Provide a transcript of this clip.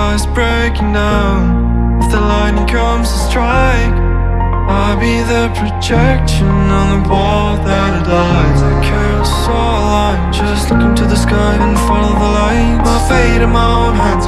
sky's breaking down. If the lightning comes to strike I'll be the projection on the wall that it lies. A all line Just look into the sky and follow the light My fate in my own hands